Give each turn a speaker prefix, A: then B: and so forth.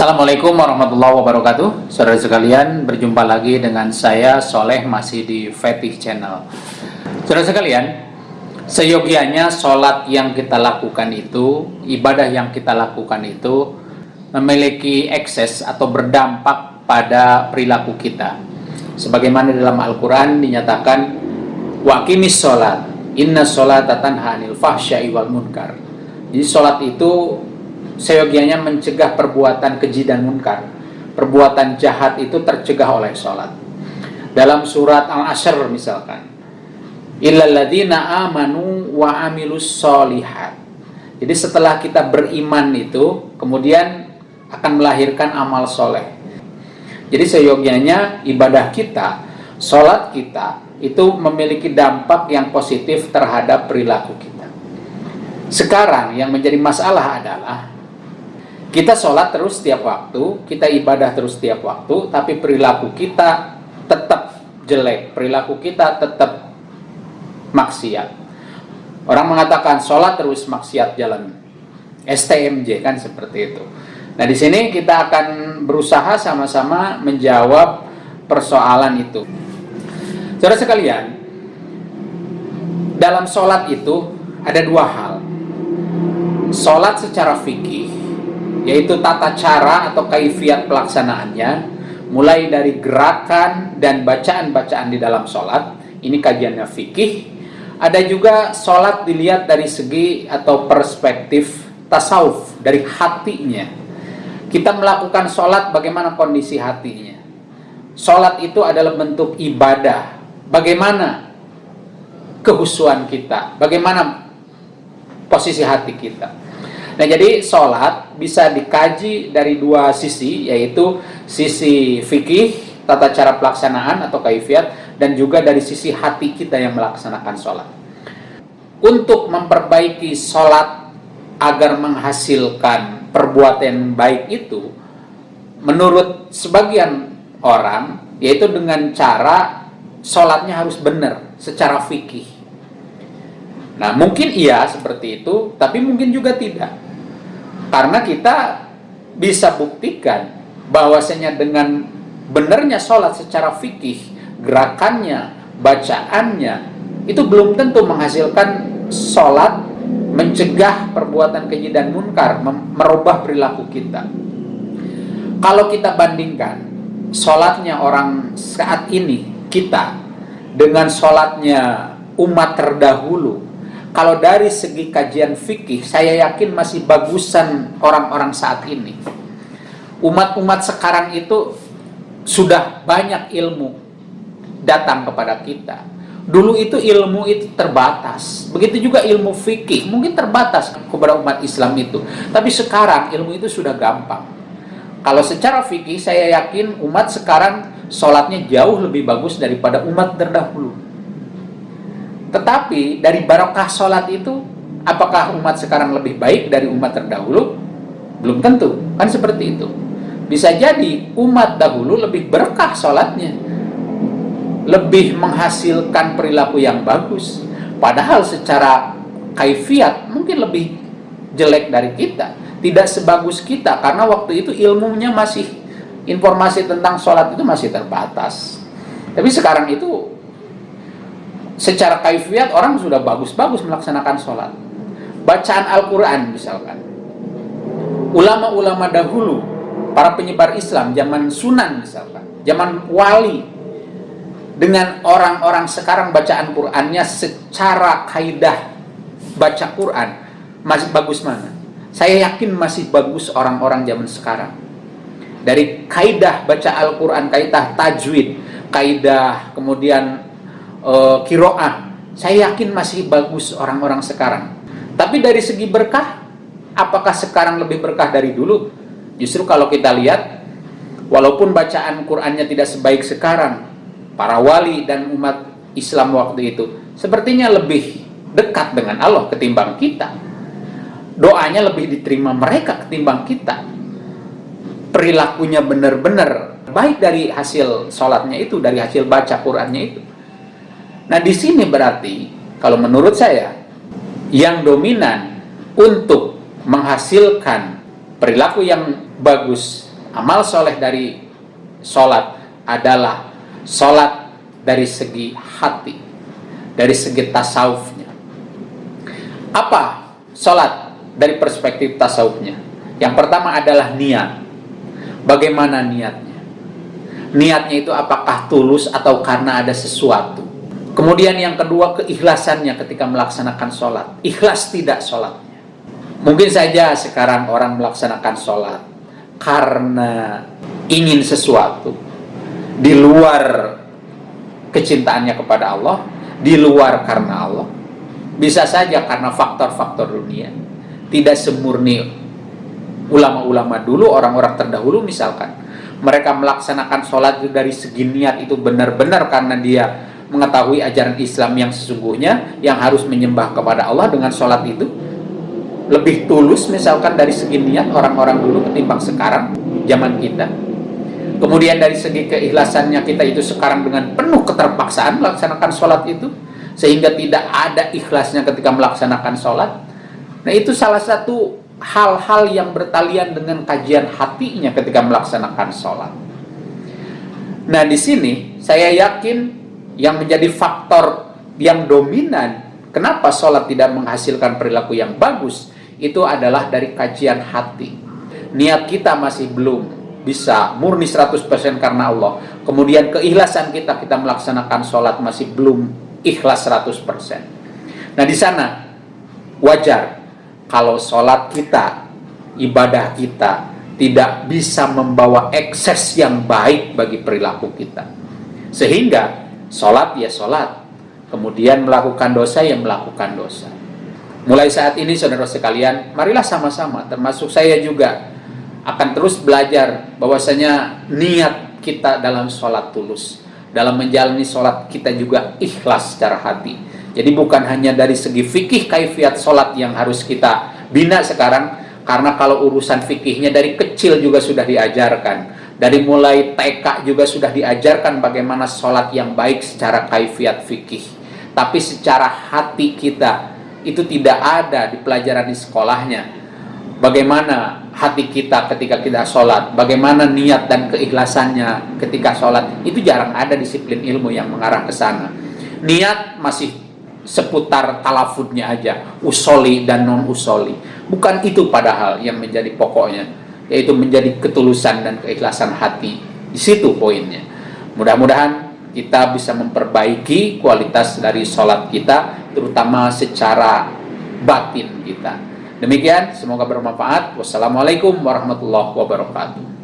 A: Assalamualaikum warahmatullahi wabarakatuh. Saudara sekalian, berjumpa lagi dengan saya Soleh masih di Fetih Channel. Saudara sekalian, seyogianya sholat yang kita lakukan itu Ibadah yang kita lakukan itu Memiliki ekses atau berdampak pada perilaku kita. Sebagaimana dalam Al-Quran dinyatakan Wakimis sholat Inna sholat tanha anil fahsyai wal munkar. Jadi sholat itu seyogianya mencegah perbuatan keji dan munkar. Perbuatan jahat itu tercegah oleh sholat. Dalam surat Al-Ashr misalkan. Illalladzina amanu wa amilus solihat. Jadi setelah kita beriman itu, kemudian akan melahirkan amal soleh. Jadi seyogianya ibadah kita, sholat kita, itu memiliki dampak yang positif terhadap perilaku kita. Sekarang yang menjadi masalah adalah kita sholat terus setiap waktu, kita ibadah terus setiap waktu, tapi perilaku kita tetap jelek, perilaku kita tetap maksiat. Orang mengatakan sholat terus maksiat jalan STMJ kan seperti itu. Nah di sini kita akan berusaha sama-sama menjawab persoalan itu. Saudara sekalian, dalam sholat itu ada dua hal. Sholat secara fikih yaitu tata cara atau kaifiat pelaksanaannya mulai dari gerakan dan bacaan-bacaan di dalam sholat ini kajiannya fikih. Ada juga sholat dilihat dari segi atau perspektif tasawuf dari hatinya. Kita melakukan sholat bagaimana kondisi hatinya. Sholat itu adalah bentuk ibadah. Bagaimana kehusuan kita? Bagaimana posisi hati kita Nah jadi sholat bisa dikaji dari dua sisi yaitu sisi fikih, tata cara pelaksanaan atau kaifiat dan juga dari sisi hati kita yang melaksanakan sholat. Untuk memperbaiki sholat agar menghasilkan perbuatan baik itu menurut sebagian orang yaitu dengan cara sholatnya harus benar secara fikih. Nah mungkin iya seperti itu tapi mungkin juga tidak karena kita bisa buktikan bahwasanya dengan benarnya sholat secara fikih, gerakannya, bacaannya, itu belum tentu menghasilkan sholat mencegah perbuatan keji dan munkar, merubah perilaku kita. Kalau kita bandingkan sholatnya orang saat ini, kita, dengan sholatnya umat terdahulu, kalau dari segi kajian fikih, saya yakin masih bagusan orang-orang saat ini. Umat-umat sekarang itu sudah banyak ilmu datang kepada kita. Dulu itu ilmu itu terbatas. Begitu juga ilmu fikih, mungkin terbatas kepada umat Islam itu. Tapi sekarang ilmu itu sudah gampang. Kalau secara fikih, saya yakin umat sekarang sholatnya jauh lebih bagus daripada umat terdahulu. Tetapi dari barokah sholat itu, apakah umat sekarang lebih baik dari umat terdahulu? Belum tentu, kan seperti itu. Bisa jadi umat dahulu lebih berkah sholatnya, lebih menghasilkan perilaku yang bagus. Padahal secara kaifiat mungkin lebih jelek dari kita, tidak sebagus kita karena waktu itu ilmunya masih informasi tentang sholat itu masih terbatas. Tapi sekarang itu secara kaifiat orang sudah bagus-bagus melaksanakan sholat. Bacaan Al-Quran misalkan. Ulama-ulama dahulu para penyebar Islam zaman sunan misalkan. Zaman wali. Dengan orang-orang sekarang bacaan Qurannya secara kaidah baca Quran masih bagus mana? Saya yakin masih bagus orang-orang zaman sekarang. Dari kaidah baca Al-Quran kaidah tajwid kaidah kemudian uh, kiroah saya yakin masih bagus orang-orang sekarang. Tapi dari segi berkah apakah sekarang lebih berkah dari dulu? Justru kalau kita lihat walaupun bacaan Qurannya tidak sebaik sekarang para wali dan umat Islam waktu itu sepertinya lebih dekat dengan Allah ketimbang kita. Doanya lebih diterima mereka ketimbang kita. Perilakunya benar-benar baik dari hasil sholatnya itu dari hasil baca Qurannya itu Nah, di sini berarti kalau menurut saya yang dominan untuk menghasilkan perilaku yang bagus amal soleh dari sholat adalah sholat dari segi hati, dari segi tasawufnya. Apa sholat dari perspektif tasawufnya? Yang pertama adalah niat. Bagaimana niatnya? Niatnya itu apakah tulus atau karena ada sesuatu? Kemudian yang kedua keikhlasannya ketika melaksanakan sholat. Ikhlas tidak sholatnya. Mungkin saja sekarang orang melaksanakan sholat karena ingin sesuatu di luar kecintaannya kepada Allah, di luar karena Allah. Bisa saja karena faktor-faktor dunia. Tidak semurni ulama-ulama dulu, orang-orang terdahulu misalkan. Mereka melaksanakan sholat itu dari segi niat itu benar-benar karena dia mengetahui ajaran Islam yang sesungguhnya, yang harus menyembah kepada Allah dengan sholat itu. Lebih tulus misalkan dari segi niat orang-orang dulu ketimbang sekarang, zaman kita Kemudian dari segi keikhlasannya kita itu sekarang dengan penuh keterpaksaan melaksanakan sholat itu. Sehingga tidak ada ikhlasnya ketika melaksanakan sholat. Nah itu salah satu hal-hal yang bertalian dengan kajian hatinya ketika melaksanakan sholat. Nah di sini saya yakin yang menjadi faktor yang dominan kenapa sholat tidak menghasilkan perilaku yang bagus itu adalah dari kajian hati. Niat kita masih belum bisa murni 100% karena Allah. Kemudian keikhlasan kita kita melaksanakan sholat masih belum ikhlas 100%. Nah di sana wajar kalau sholat kita, ibadah kita tidak bisa membawa ekses yang baik bagi perilaku kita. Sehingga sholat ya sholat, kemudian melakukan dosa ya melakukan dosa. Mulai saat ini saudara sekalian, marilah sama-sama, termasuk saya juga, akan terus belajar bahwasanya niat kita dalam sholat tulus dalam menjalani sholat kita juga ikhlas secara hati. Jadi bukan hanya dari segi fikih kaifiat sholat yang harus kita bina sekarang karena kalau urusan fikihnya dari kecil juga sudah diajarkan dari mulai TK juga sudah diajarkan bagaimana sholat yang baik secara kaifiat fikih tapi secara hati kita itu tidak ada di pelajaran di sekolahnya bagaimana hati kita ketika kita sholat, bagaimana niat dan keikhlasannya ketika sholat, itu jarang ada disiplin ilmu yang mengarah ke sana. Niat masih seputar talafudnya aja, usoli dan non-usoli. Bukan itu padahal yang menjadi pokoknya, yaitu menjadi ketulusan dan keikhlasan hati. Di situ poinnya. Mudah-mudahan kita bisa memperbaiki kualitas dari sholat kita, terutama secara batin kita. Demikian, semoga bermanfaat. Wassalamualaikum warahmatullahi wabarakatuh.